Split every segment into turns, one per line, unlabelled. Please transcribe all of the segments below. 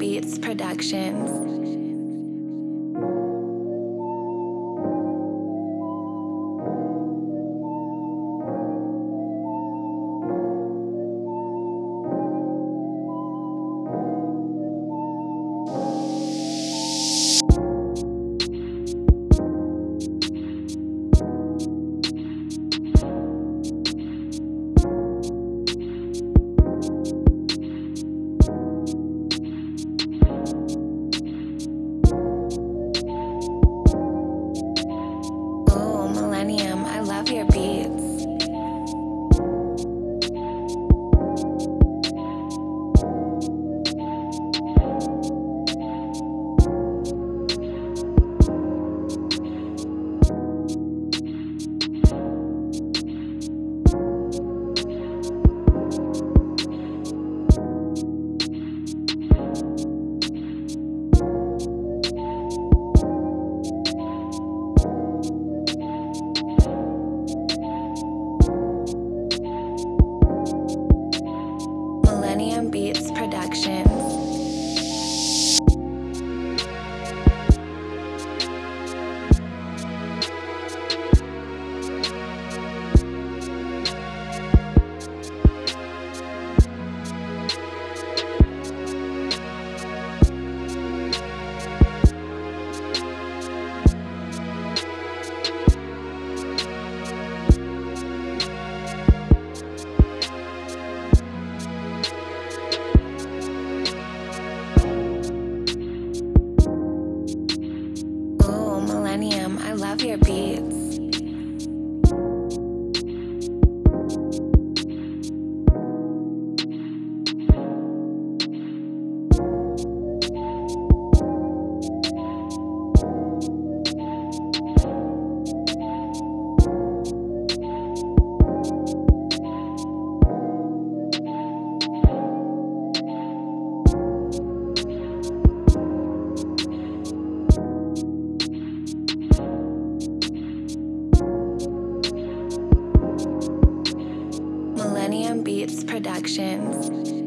Beats Productions. Millennium Beats Productions.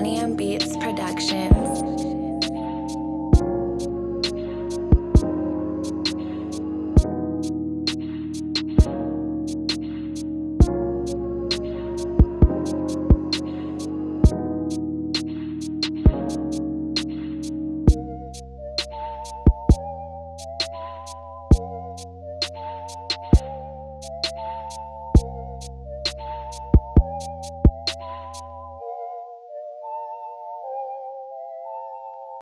Millennium Beats Productions.